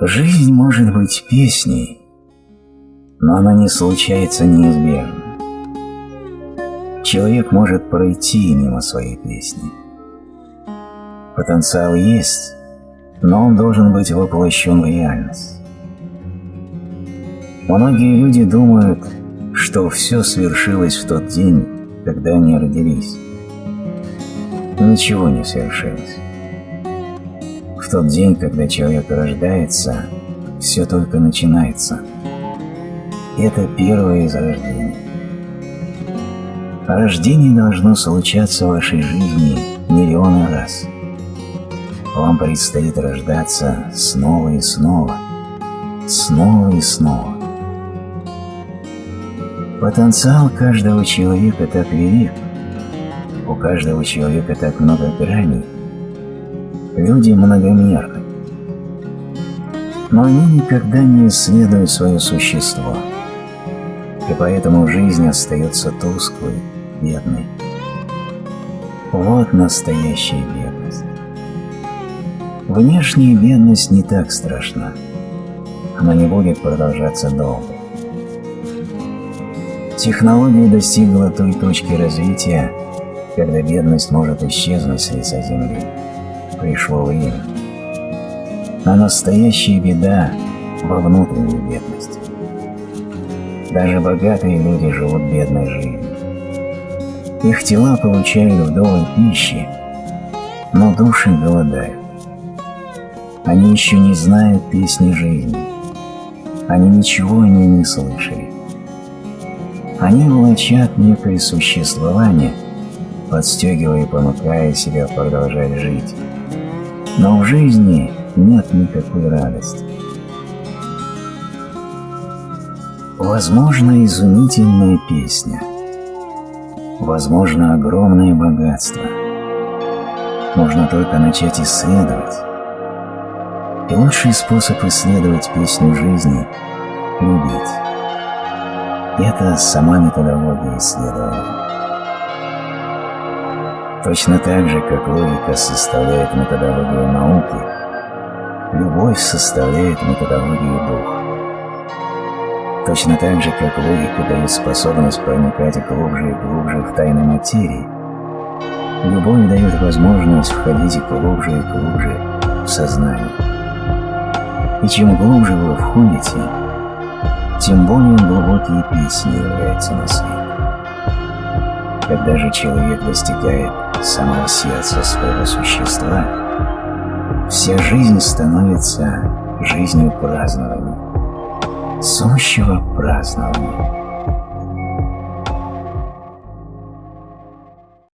Жизнь может быть песней, но она не случается неизбежно. Человек может пройти мимо своей песни. Потенциал есть, но он должен быть воплощен в реальность. Многие люди думают, что все свершилось в тот день, когда они родились. Ничего не свершилось. Тот день, когда человек рождается, все только начинается. Это первое из рождения. Рождение должно случаться в вашей жизни миллионы раз. Вам предстоит рождаться снова и снова, снова и снова. Потенциал каждого человека так велик, у каждого человека так много граней. Люди многомерны. Но они никогда не исследуют свое существо, и поэтому жизнь остается тусклой, бедной. Вот настоящая бедность. Внешняя бедность не так страшна. Она не будет продолжаться долго. Технология достигла той точки развития, когда бедность может исчезнуть с лица земли. Пришло время. А настоящая беда во внутренней бедности. Даже богатые люди живут бедной жизнью. Их тела получают вдоволь пищи, но души голодают. Они еще не знают песни жизни. Они ничего о ней не слышали. Они влачат некое существование, подстегивая и понукая себя продолжать жить. Но в жизни нет никакой радости. Возможно, изумительная песня. Возможно, огромное богатство. Можно только начать исследовать. И лучший способ исследовать песню жизни – любить. Это сама методология исследования. Точно так же, как логика составляет методологию науки, любовь составляет методологию духа. Точно так же, как логика дает способность проникать глубже и глубже в тайны материи, любовь дает возможность входить глубже и глубже в сознание. И чем глубже вы входите, тем более глубокие песни являются на свет. Когда же человек достигает самого сердца своего существа, вся жизнь становится жизнью празднования, сущего празднования.